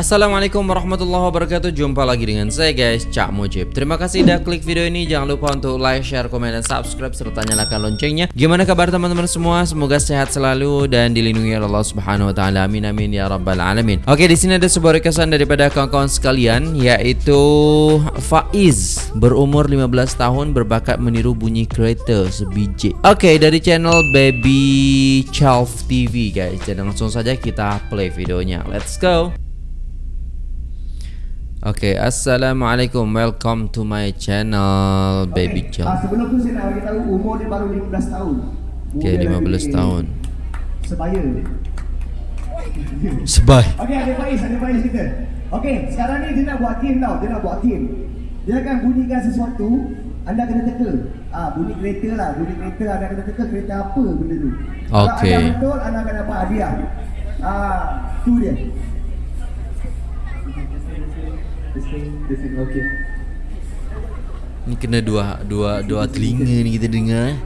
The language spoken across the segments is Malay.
Assalamualaikum warahmatullahi wabarakatuh. Jumpa lagi dengan saya guys Cak Mujib. Terima kasih sudah klik video ini. Jangan lupa untuk like, share, komen, dan subscribe Serta nyalakan loncengnya. Gimana kabar teman-teman semua? Semoga sehat selalu Dan dilindungi oleh Allah subhanahu wa ta'ala. Amin amin ya rabbal alamin. Oke di sini ada sebuah requestan daripada kawan-kawan sekalian Yaitu Faiz Berumur 15 tahun Berbakat meniru bunyi kereta sebiji. Oke dari channel Baby Chalf TV guys. Jadi langsung saja kita play videonya. Let's go Okay, Assalamualaikum. Welcome to my channel Baby okay. John ah, Sebelum tu saya nak bagi tahu Umur dia baru 15 tahun. Okay, 15 tahun. Sebaya. Sebay. Okay, ada Faiz, ada Faiz kita. Okay, sekarang ni dia nak buat game tau Dia nak buat game Dia akan bunyikan sesuatu Anda kena teka. Ah, Bunyi kereta lah Bunyi kereta anda kena teka Kereta apa benda tu. Okay Kalau anda betul, anda akan dapat hadiah. Ah, Tu dia Okay. Ni kena dua dua dua telinga ni kita dengar eh.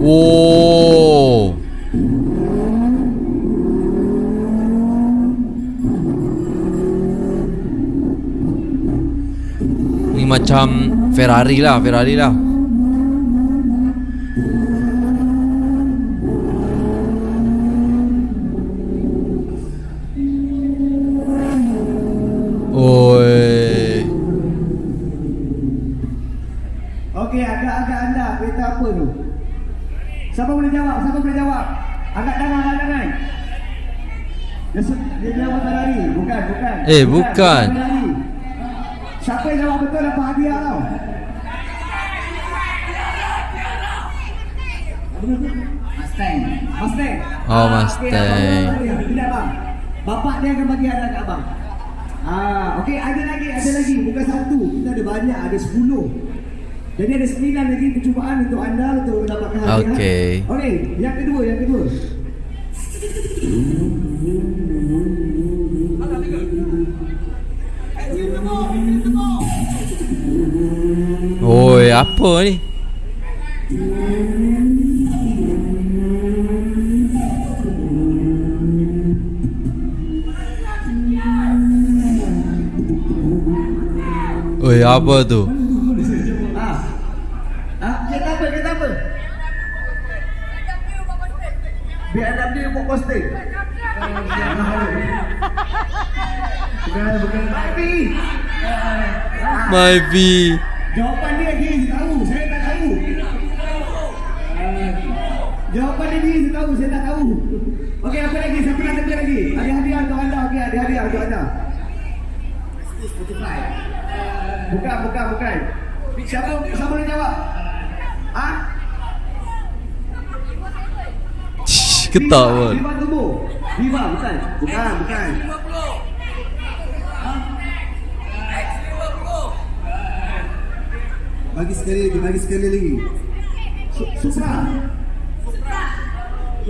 Oh. Ni macam Ferrari lah, Ferrari lah. Oi. Okey, agak-agak anda kereta apa tu? Siapa boleh jawab? Siapa boleh jawab? Agak tangan, agak tangan. Dia, dia jawab Ferrari. Bukan, bukan. Eh, bukan. bukan Siapa yang jawab betul dapat hadiah tau. Mustang. Mustang. Oh, Ah, Mustang. Tidak bang. Bapak dia akan bagi hadiah kat abang. Ah, okey, ada lagi, ada lagi. Bukan satu. Kita ada banyak, ada sepuluh. Jadi ada sembilan lagi percubaan untuk anda untuk mendapatkan hadiah. Okey. Okey, yang kedua, yang kedua. Apa ni? Oi, apa tu? Ah. Ah, apa? Apa? BMW buat posting. Bukan, bukan. My V. Jawapan Dia saya tahu. Saya tak tahu. Okey, apa lagi? Siapa nak tengok lagi? Ada hadiah untuk anda. Okey, ada hadiah untuk anda. Spotify. Bukan, bukan, bukan. Siapa siapa boleh jawab? Ketak pun. Viva Turbo. Viva bukan. Bukan, bukan. Bagi sekali lagi, bagi sekali lagi. Su- Supra.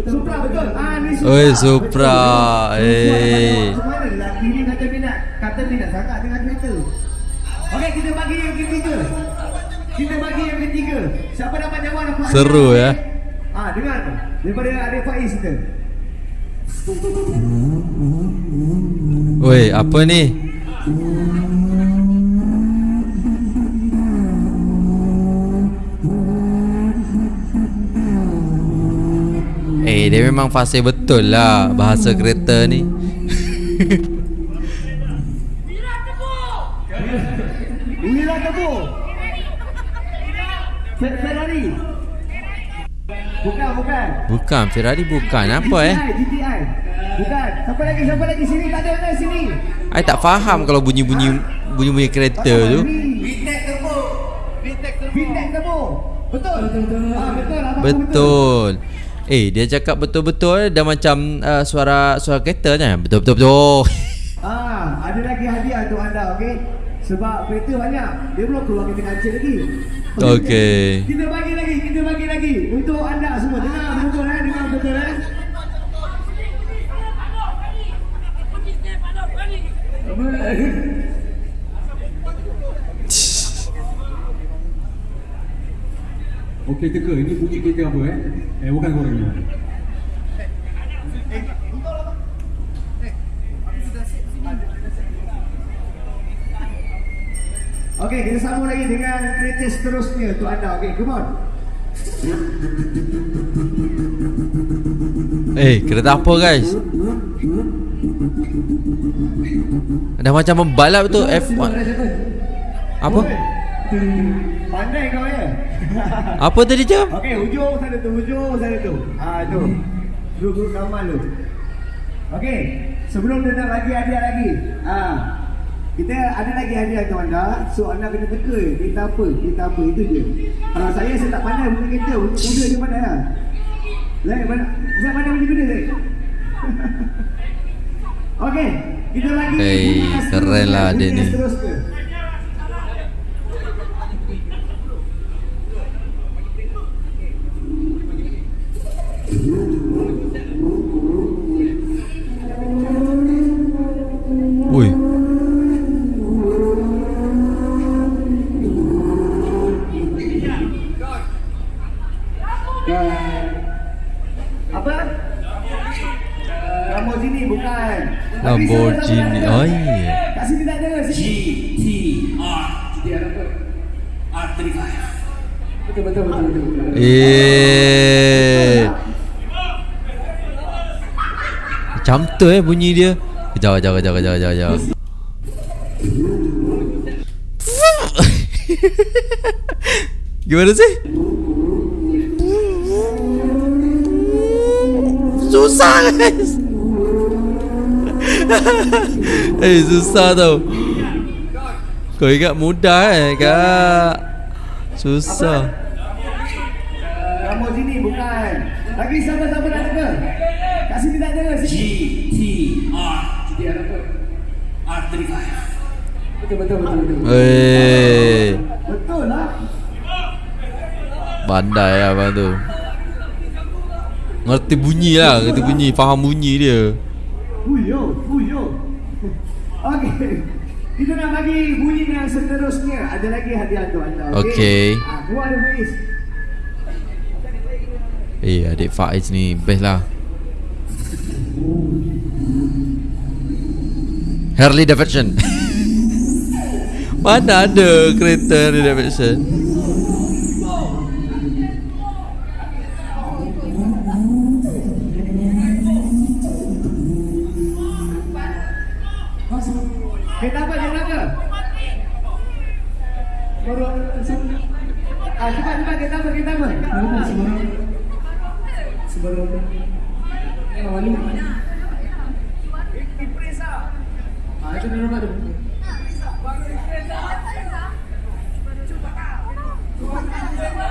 Supra betul. Ah ni Supra. Oi, Supra. Eh. Lelaki ni kata minat, kata minat sangat dengan kereta. Okey, kita bagi yang ketiga. Kita bagi yang ketiga. Siapa dapat jawab dapat Seru, ya. Ah, dengar tu. Daripada ada Faiz kita. Oi, apa ni? Dia memang fasih betul lah bahasa kereta ni. Wira Tebu. Fe- Ferrari. Bukan, bukan. Bukan, Ferrari bukan. Apa eh? GTI. Bukan. Siapa lagi? Siapa lagi? Sini tak ada ada sini. I tak faham kalau bunyi-bunyi bunyi-bunyi kereta tu. Vitek Turbo. Vitek Turbo. Vitek Turbo. Betul. Betul. Betul. Eh, dia cakap betul-betul dah macam uh, suara suara kereta kan? Betul-betul betul. Ah, ada lagi hadiah untuk anda, okey? Sebab kereta banyak. Dia belum keluar kereta kancil lagi. Okey. Kita bagi lagi, kita bagi lagi untuk anda semua. Dengar betul eh, dengar betul eh. Okey teka, ini bunyi kereta apa eh? Eh bukan korang ni. Okey, kita sambung lagi dengan kereta seterusnya untuk anda. Okey, come on. Eh, kereta apa guys? Dah macam membalap tu F1. Apa? Pandai kau ya. Apa tadi jam? Okey, hujung sana tu, hujung sana tu. Ah tu. Guru-guru kamal tu. Okey, sebelum dia nak bagi hadiah lagi. Ah. Kita ada lagi hadiah untuk anda. So anda kena teka kereta apa, kereta apa itu je. Kalau saya saya tak pandai punya kereta, muda je pandai lah. Zai mana? Zai mana punya kereta Zai? Okey, kita lagi. Hey, bunyi keren lah bunyi ni. Apa? Lamborghini bukan. Lamborghini. Oh iya. Kat sini tak ada. Sini. GTR GTR apa? R35 Betul betul betul betul. betul. Eh. Macam tu eh bunyi dia. Kejap kejap kejap kejap kejap kejap. Gimana sih? Susah guys. eh susah tau. Kau ingat mudah eh kak? Susah. Lamborghini bukan. Lagi siapa-siapa nak teka? Kat sini tak ada. Sini. GTR GTR apa? R35 Betul betul betul betul. Eh, Betul lah. pandai lah abang tu. Ngerti bunyi lah, ngerti bunyi, faham bunyi dia. Huyo, huyo. Okey. Kita nak bagi bunyi yang seterusnya. Ada lagi hadiah untuk anda. Okey. Ah, keluar ada Faiz. Eh, adik Faiz ni best lah. Harley Davidson. Mana ada kereta Harley Davidson?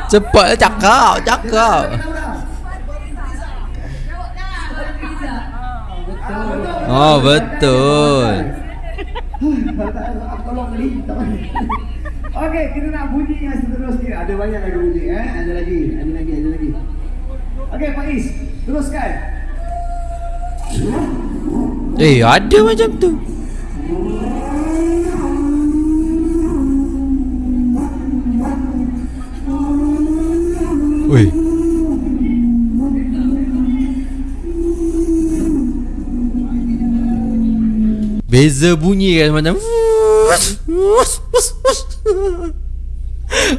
Cepat cakap, cakap. Oh, betul. Okey, kita nak bunyi yang seterusnya. Ada banyak lagi bunyi eh. Ada lagi, ada lagi, ada lagi. Okey, Faiz, teruskan. Eh, ada macam tu. Oi. Beza bunyi kan macam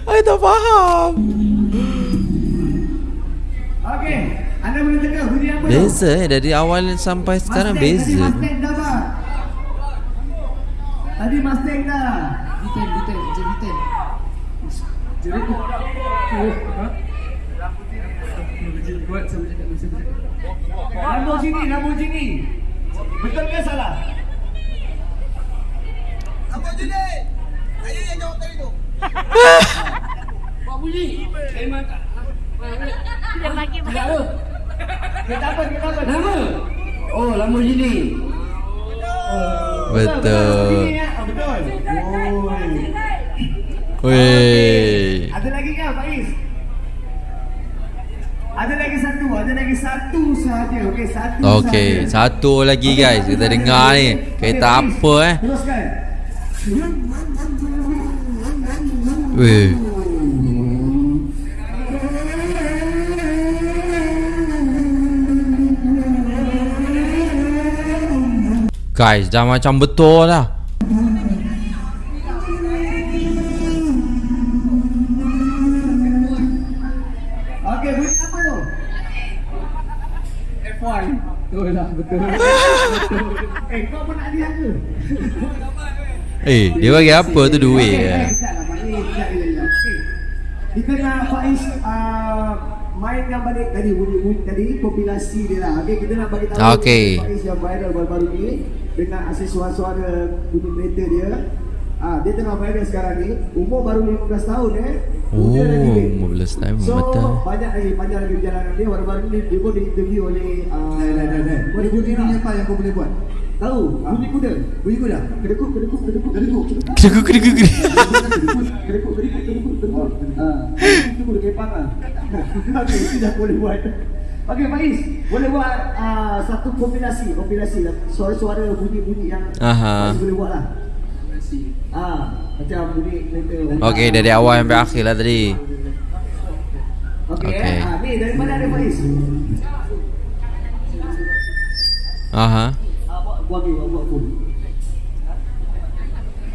I tak faham Okey, anda boleh teka bunyi apa? Beza eh dari awal sampai sekarang Mustang, Tadi beza Mustang dah pak. Tadi Mustang dah. Detail, detail, detail. Jadi tu. Oh, ha? Buat sama cakap masa tu. Lamborghini, Lamborghini. Betul ke salah? Apa jadi? Saya yang jawab tadi tu Buat bunyi. Memang tak. Dia bagi Tak ada. Kereta apa? Kereta apa? Nama. Oh, Lamborghini. Betul Lamborghini, ya? Oh, betul. Oh. Weh Ada lagi ke Faiz? Ada lagi satu, ada lagi satu sahaja. Okey, satu okay, sahaja. satu lagi okay, guys. Kita dengar ni. Okey, okay, apa eh. Teruskan. Weh. Guys, dah macam betul lah. Betul lah, betul. eh, kau pun nak lihat ke? Eh, dia bagi apa tu duit ke? eh. Kita nak Faiz uh, mainkan balik tadi bunyi-bunyi tadi kompilasi dia lah. Okey, kita nak bagi tahu Okey. Faiz yang viral baru-baru ni dengan hasil suara-suara bunyi kereta dia. Ah, dia tengah viral sekarang ni. Umur baru 15 tahun eh. Oh, Muda lagi. 15 tahun, So, betul. banyak lagi panjang lagi perjalanan dia. Baru-baru ni dia pun diinterview oleh uh, Dah, dah, dah, dah. Bunyi bunyi ni apa yang kau boleh buat? Tahu, bunyi kuda. Bunyi kuda? Kedekuk, kedekuk, kedekuk, kedekuk. Kedekuk, kedekuk, kedekuk. Kedekuk, kedekuk, kedekuk, kedekuk. Ah, itu kuda kepang ah. Okey, itu dah boleh buat. Okey, Faiz, boleh buat ah, satu kompilasi, kompilasi lah. Suara-suara bunyi-bunyi yang Aha. Faiz boleh buat lah. Ah, macam bunyi kereta. Okey, dari awal sampai akhir lah tadi. Okey, Okey. eh. Ah, ni daripada ada Faiz. Aha. Ah, buat buat pun.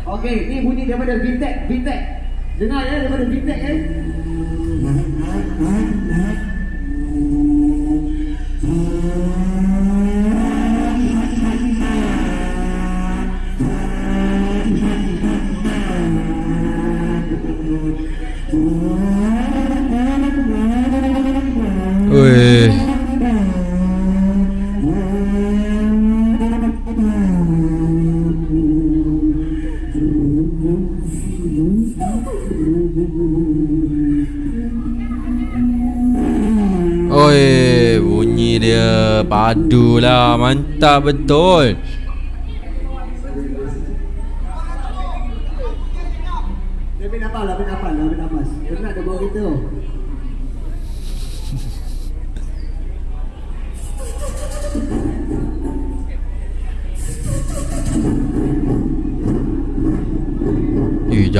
Okey, ni bunyi daripada Vintek, Vintek. Dengar ya daripada Vintek ya. Weh. Oi, bunyi dia padu lah, mantap betul.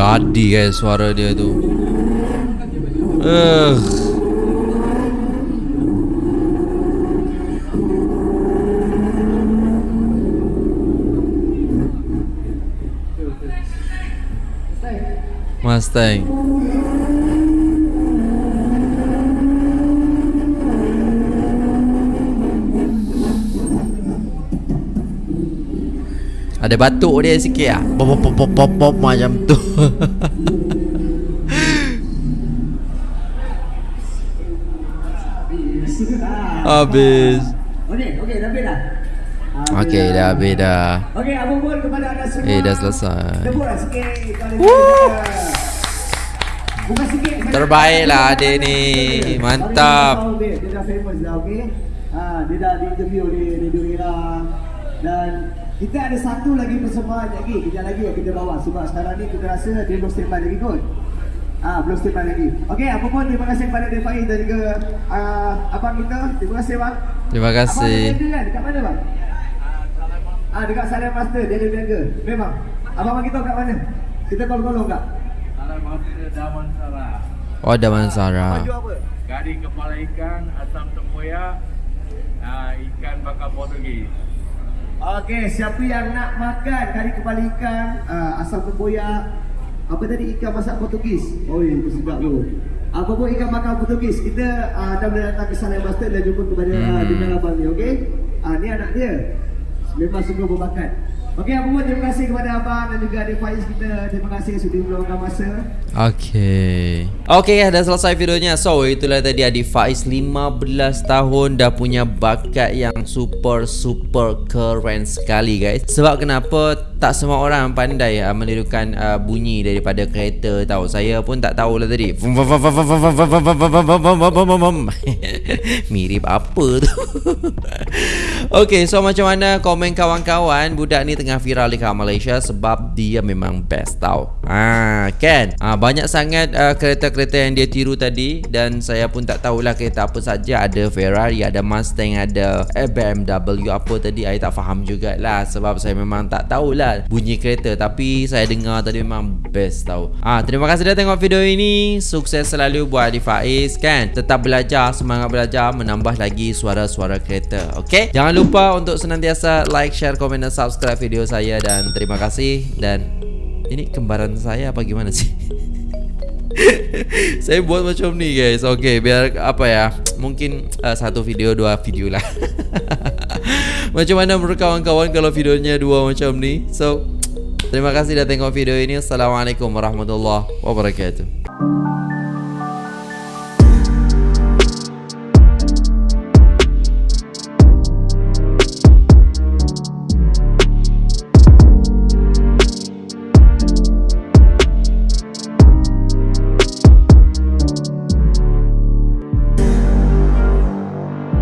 Jadi guys suara dia tu. Eh. Mustang. Ada batuk dia sikit ah. Pop pop pop pop pop macam tu. Habis. Okey, okey, dah habis dah. Okey, dah habis dah. Okey, apa pun kepada anda semua. Eh, dah selesai. Sikit Woo! Bukan sikit. Terbaik lah adik ni. Mantap. Dia, dia dah famous dah, okey. Ha, dia dah di interview di Radio Era dan kita ada satu lagi persembahan lagi. Kejap lagi yang kita bawa sebab sekarang ni kita rasa dia belum standby lagi kot. Ah, belum standby lagi. Okey, apa pun terima kasih kepada Defai dan juga uh, abang kita. Terima kasih bang. Terima kasih. Abang ada kan? Dekat mana bang? Ah, dekat Salam Master dia ada berniaga. Memang. Abang bagi tahu kat mana? Kita tolong-tolong tak? Salam maksudnya Daman Sarah Oh, Daman Sarah. Baju apa? Kari kepala ikan, asam tempoyak uh, Ikan bakar Portugis Okey, siapa yang nak makan kari kepala ikan, uh, asam tempoyak, apa tadi ikan masak Portugis? Oh, itu sedap tu. Apa pun ikan makan Portugis, kita uh, dah boleh datang ke Salam Master dan jumpa kepada uh, Hmm. dengan abang ni, okey? Ah, ni anak dia. Memang sungguh berbakat. Okey, apa pun terima kasih kepada abang dan juga adik Faiz kita. Terima kasih sudah meluangkan masa. Okay Okay dah selesai videonya So itulah tadi Adik Faiz 15 tahun Dah punya bakat yang super super keren sekali guys Sebab kenapa tak semua orang pandai uh, menirukan uh, bunyi daripada kereta tahu Saya pun tak tahulah tadi Mirip apa tu Okay so macam mana komen kawan-kawan Budak ni tengah viral dekat Malaysia Sebab dia memang best tau Ah kan ah, banyak sangat uh, kereta-kereta yang dia tiru tadi dan saya pun tak tahulah kereta apa saja. Ada Ferrari ada Mustang ada eh, BMW apa tadi. Saya tak faham jugalah sebab saya memang tak tahulah bunyi kereta. Tapi saya dengar tadi memang best tau. Ah terima kasih dah tengok video ini. Sukses selalu buat Adi Faiz kan? Tetap belajar semangat belajar menambah lagi suara-suara kereta okey? Jangan lupa untuk senantiasa like share komen dan subscribe video saya dan terima kasih. Dan ini kembaran saya apa gimana sih saya buat macam ni guys. Okay biar apa ya? Mungkin uh, satu video dua video lah. Macam mana menurut kawan-kawan Kalau videonya dua macam ni? So Terima kasih dah tengok video ini. Assalamualaikum warahmatullahi wabarakatuh